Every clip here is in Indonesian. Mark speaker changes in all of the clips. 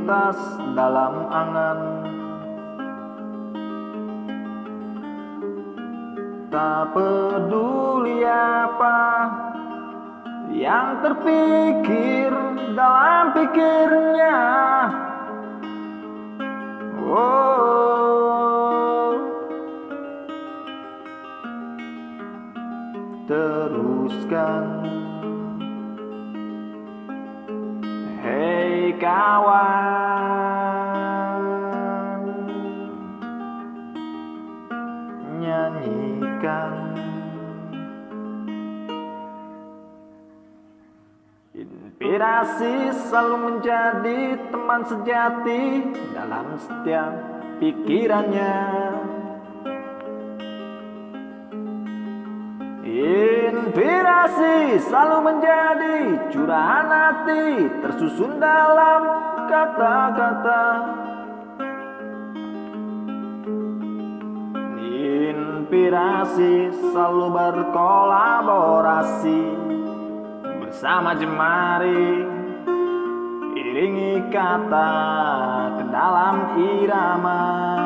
Speaker 1: terlintas dalam angan. Tak peduli apa yang terpikir dalam pikirnya selalu menjadi teman sejati dalam setiap pikirannya. Inspirasi selalu menjadi curahan hati tersusun dalam kata-kata. Inspirasi selalu berkolaborasi bersama jemari kata ke dalam irama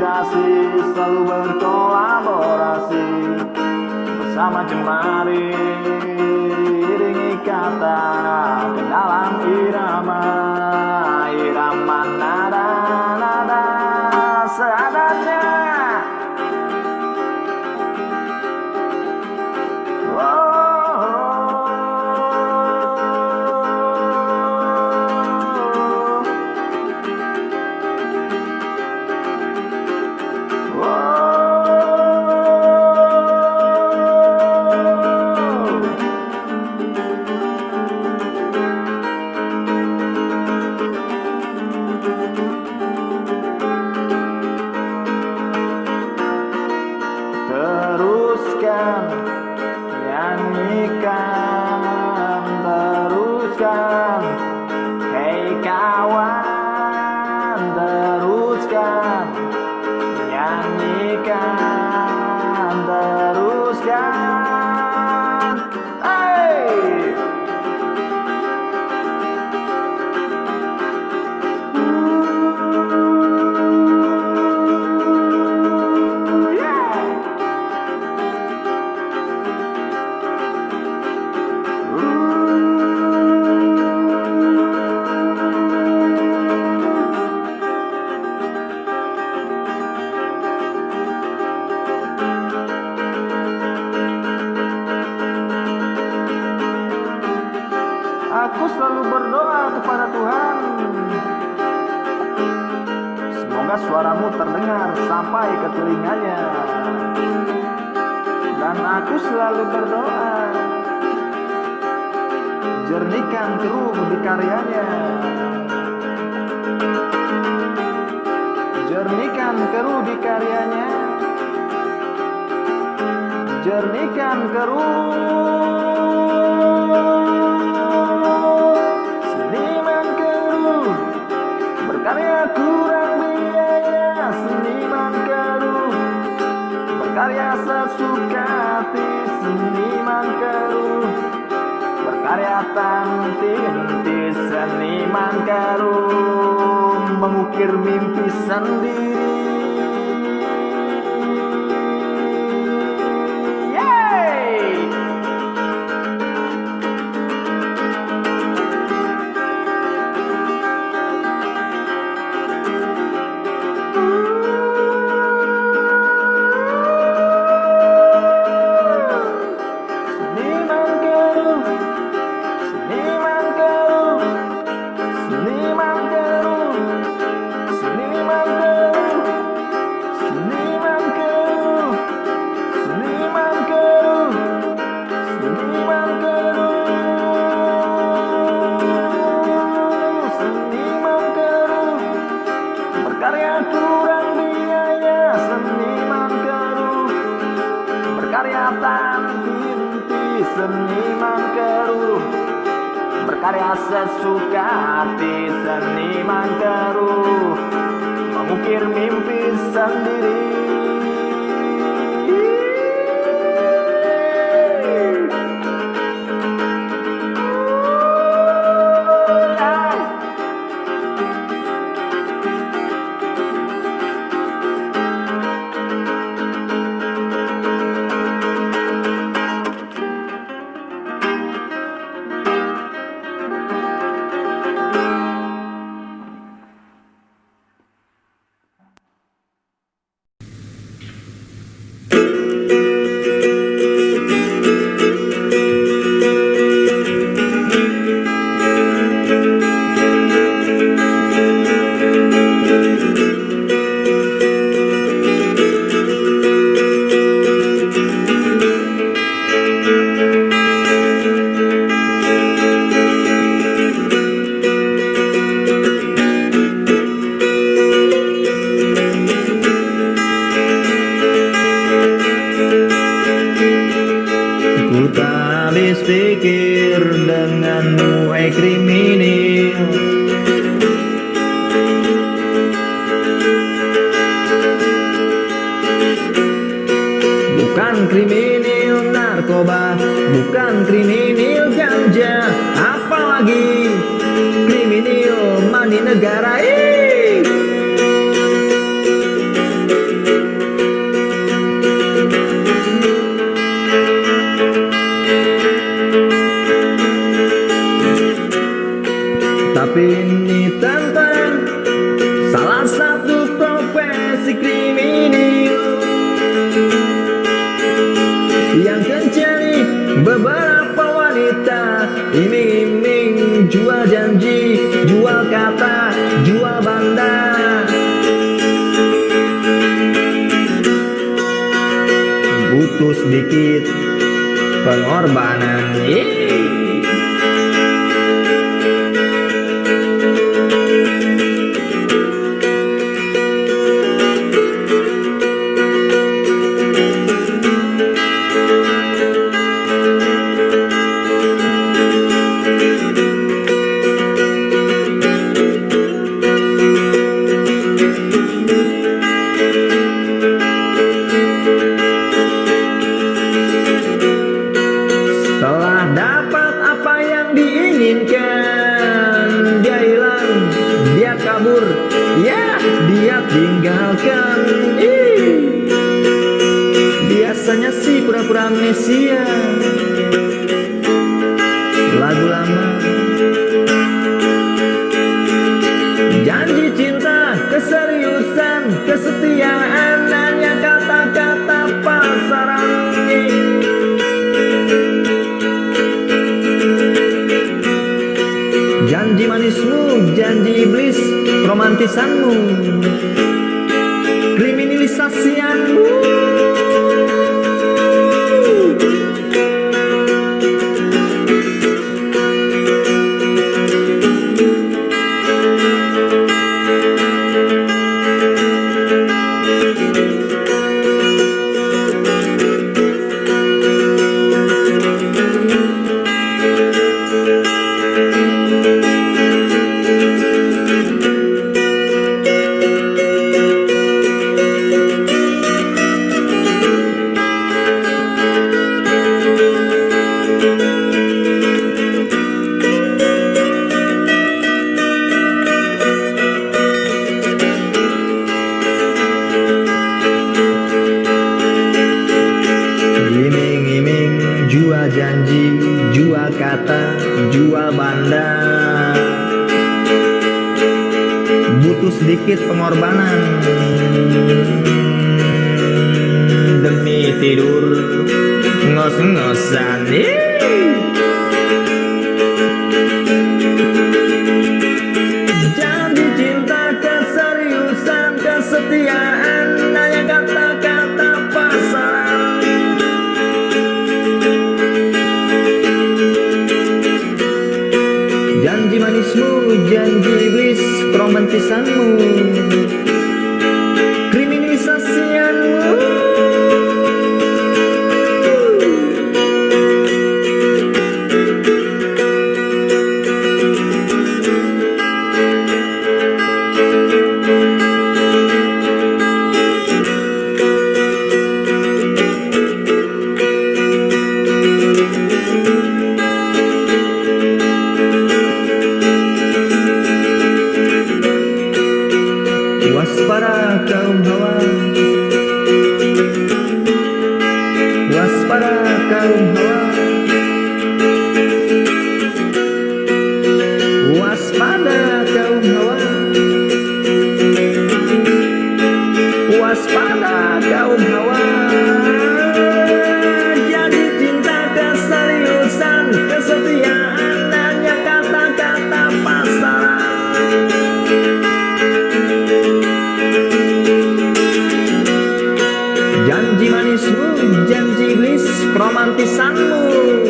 Speaker 1: inspirasi selalu berkolaborasi bersama jemari iringi kata ke dalam irama irama berdoa. Jernihkan keruh di karyanya. Jernihkan keruh di karyanya. Jernihkan keruh. Karya tanti henti seniman karum Mengukir mimpi sendiri. sedikit pengorbanan. Yeay. Indonesia Lagu lama. Janji cinta, keseriusan, kesetiaan Hanya kata-kata pasaran Janji manismu, janji iblis, romantisanmu. Kriminalisasian sedikit pengorbanan. Janji manismu, janji iblis, romantisanmu.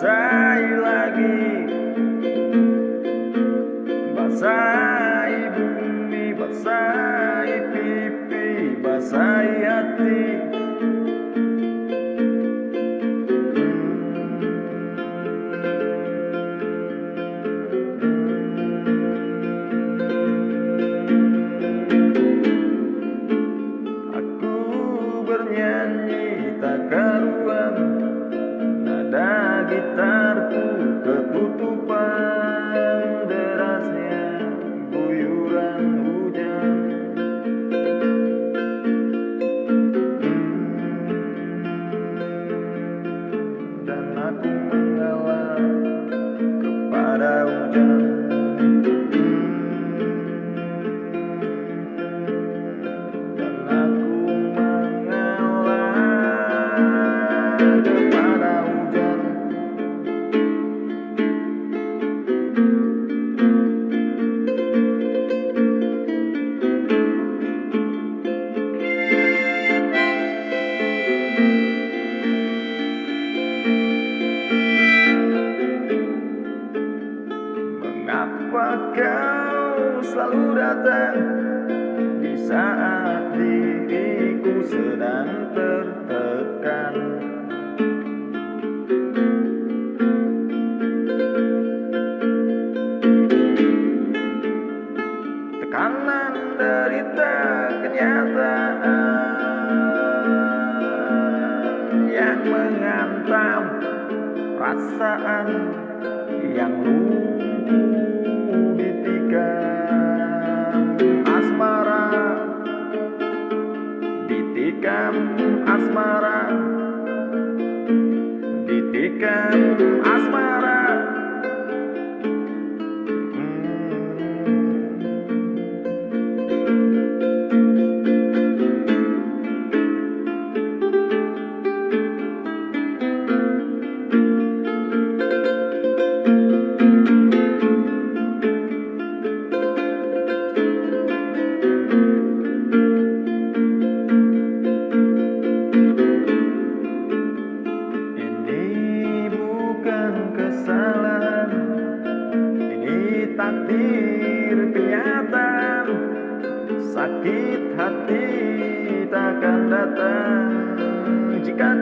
Speaker 1: basahi lagi. Basahi bumi, basahi pipi, basahi hati.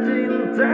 Speaker 2: tin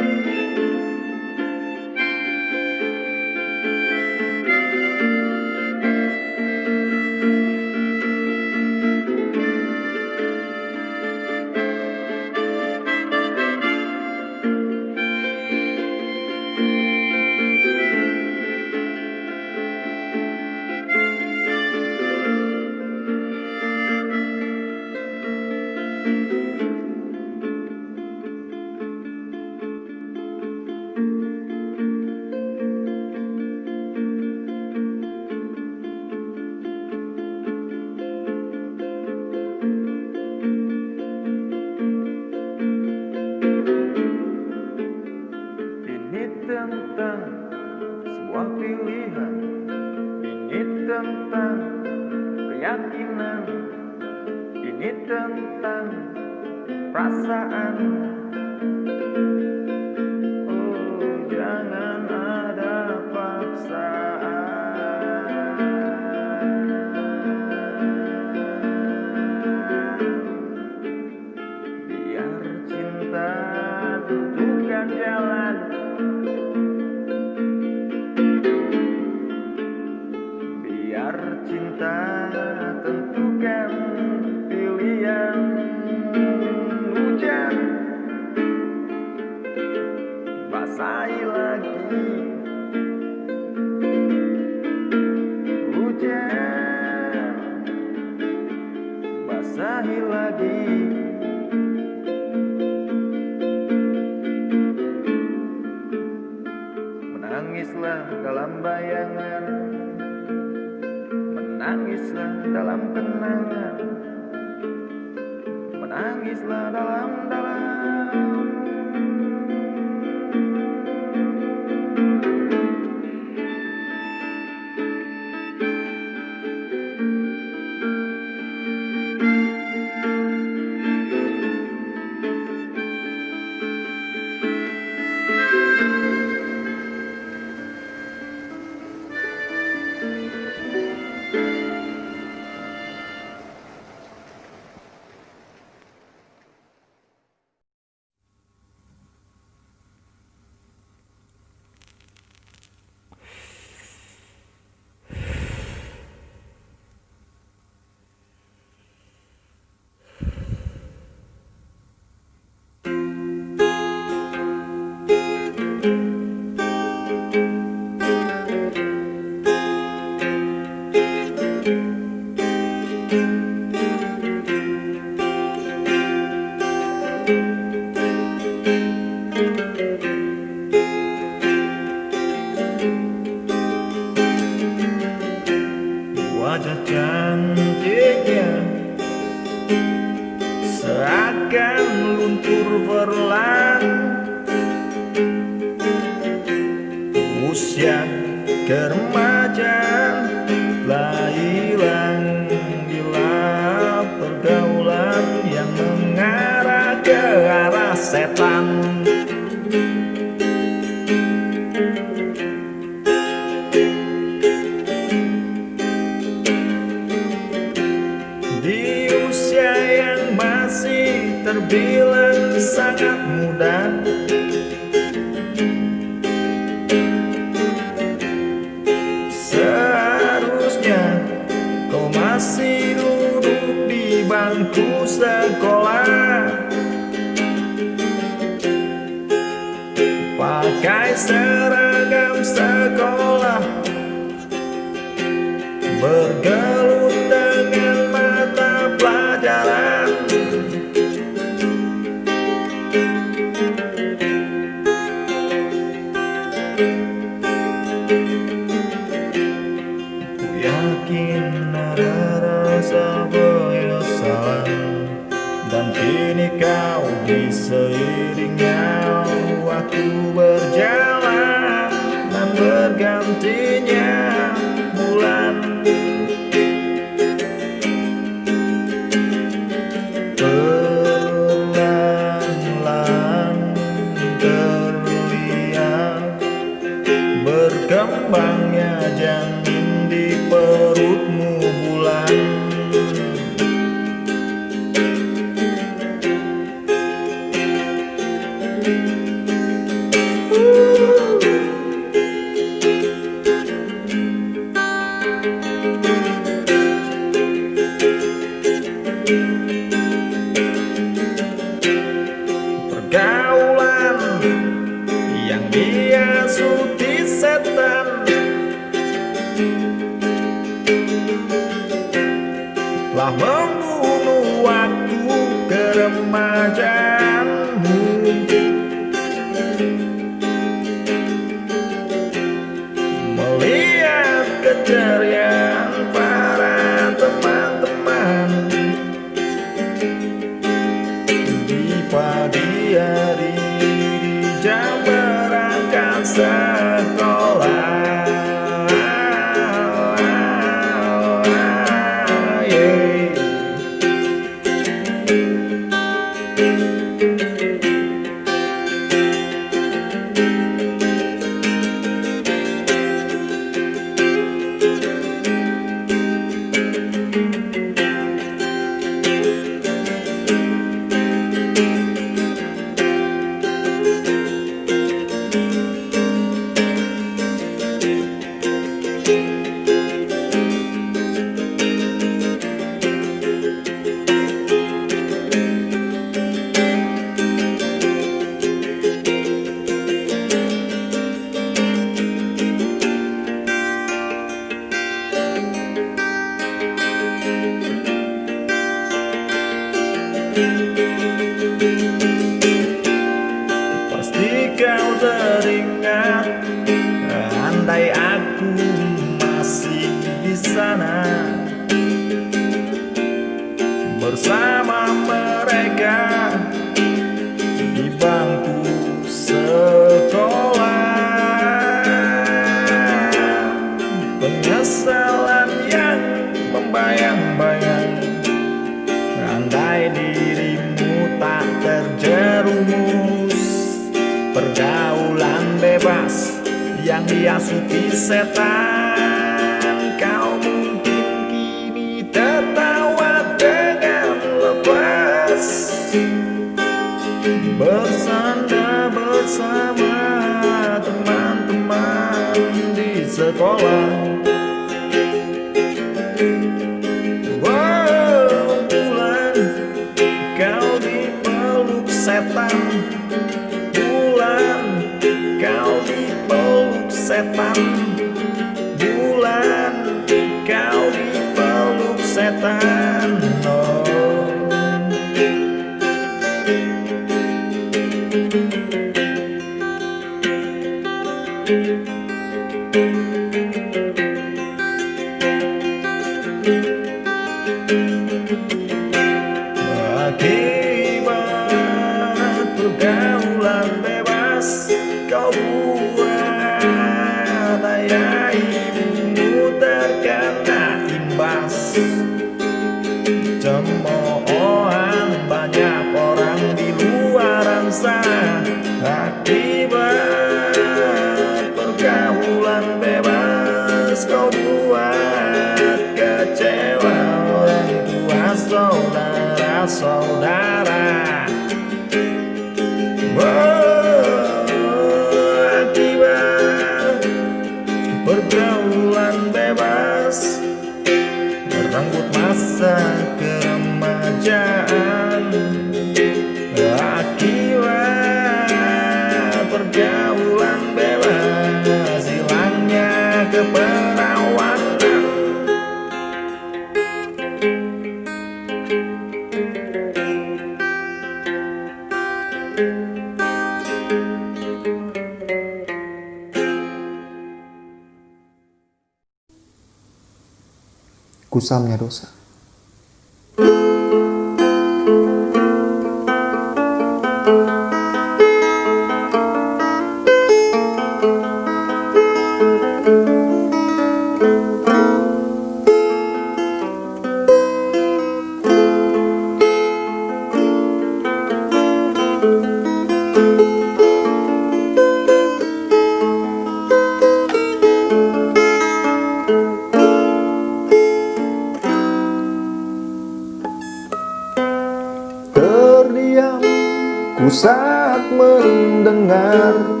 Speaker 2: ku saat mendengar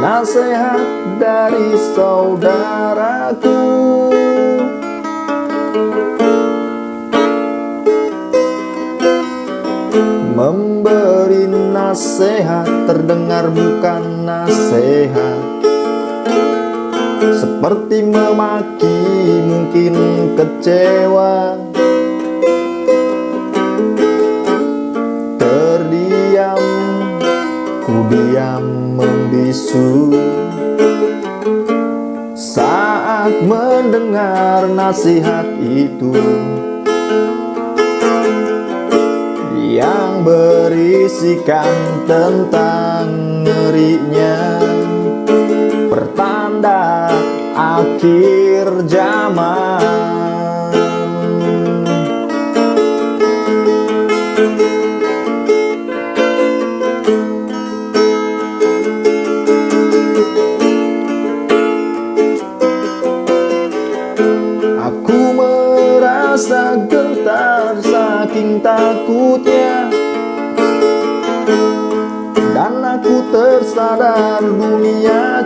Speaker 2: Nasihat dari saudaraku. Memberi nasihat terdengar bukan nasihat. Seperti memaki mungkin kecewa Saat mendengar nasihat itu yang berisikan tentang ngerinya pertanda akhir zaman.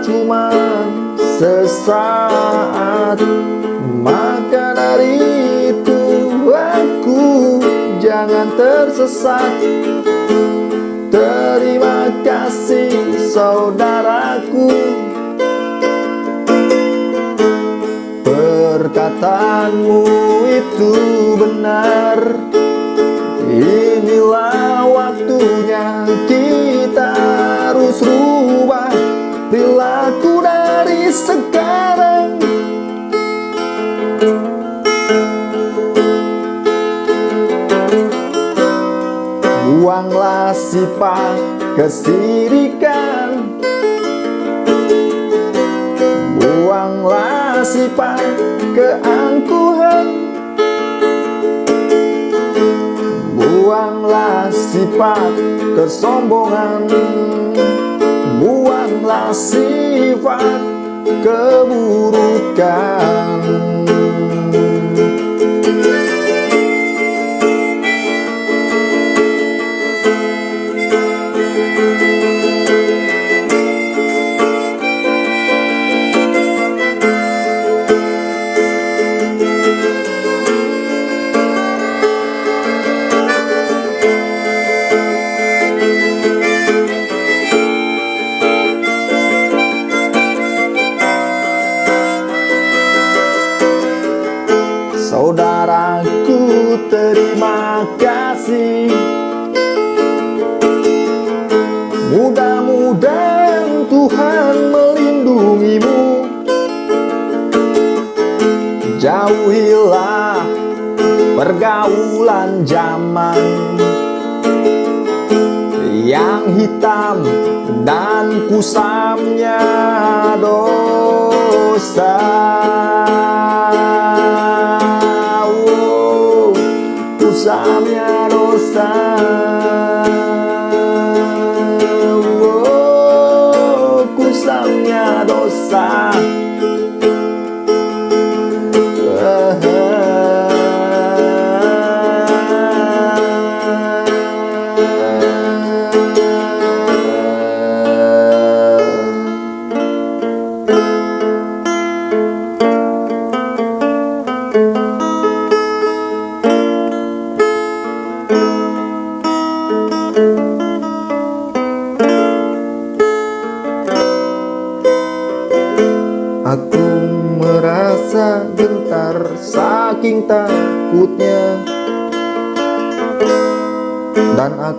Speaker 2: Cuma sesaat. Maka dari itu aku jangan tersesat. Terima kasih saudaraku. Perkataanmu itu benar kesirikan. Buanglah sifat keangkuhan. Buanglah sifat kesombongan. Buanglah sifat keburukan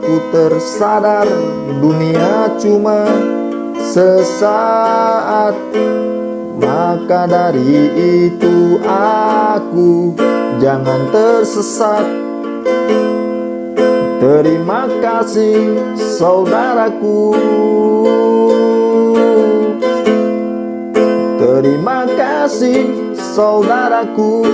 Speaker 2: aku tersadar dunia cuma sesaat. Maka dari itu aku jangan tersesat. Terima kasih saudaraku. Terima kasih saudaraku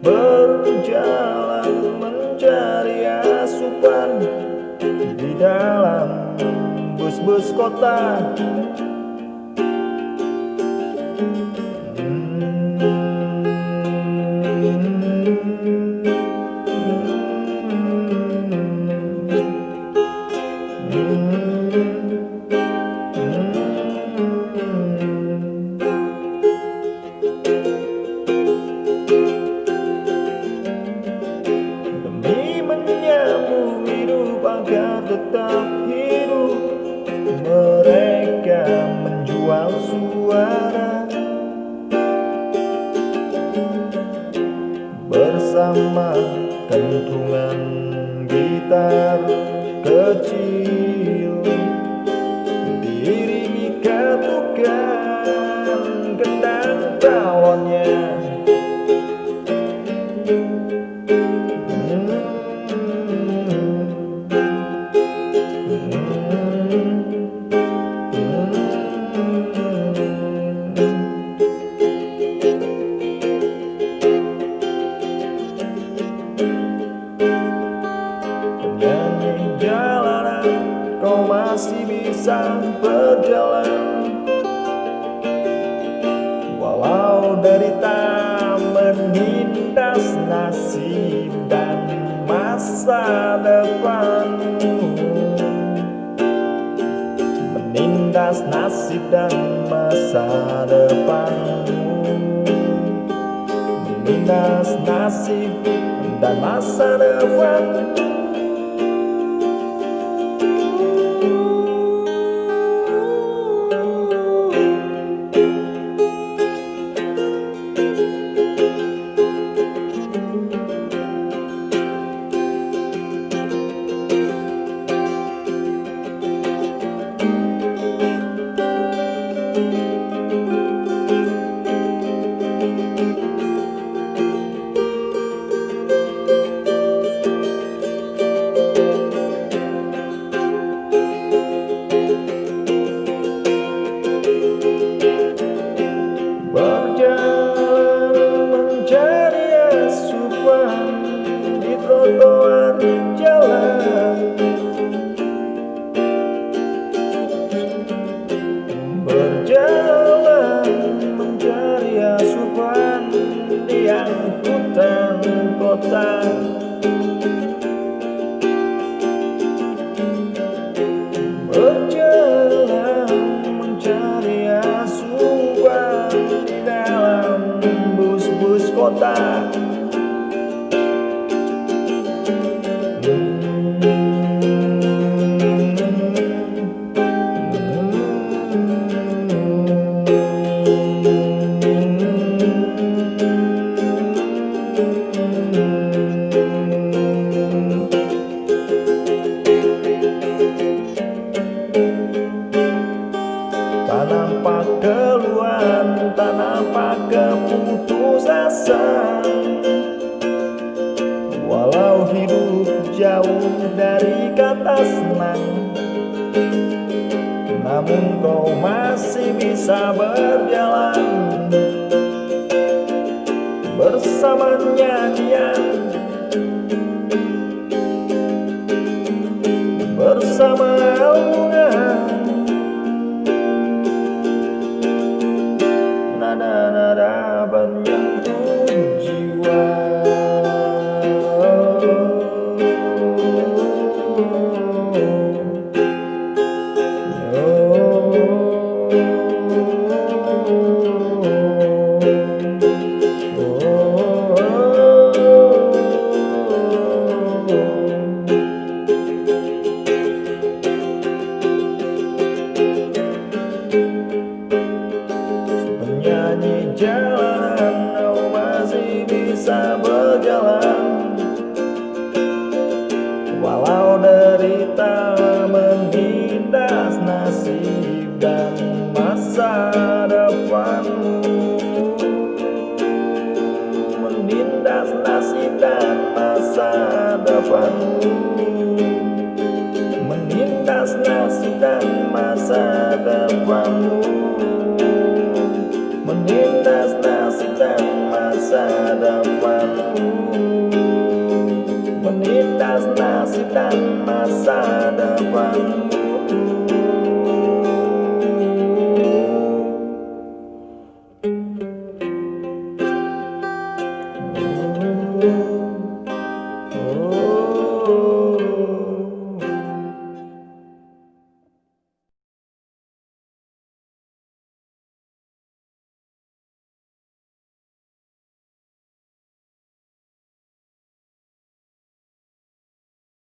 Speaker 2: Berjalan mencari asupan di dalam bus-bus kota Bersama nyanyian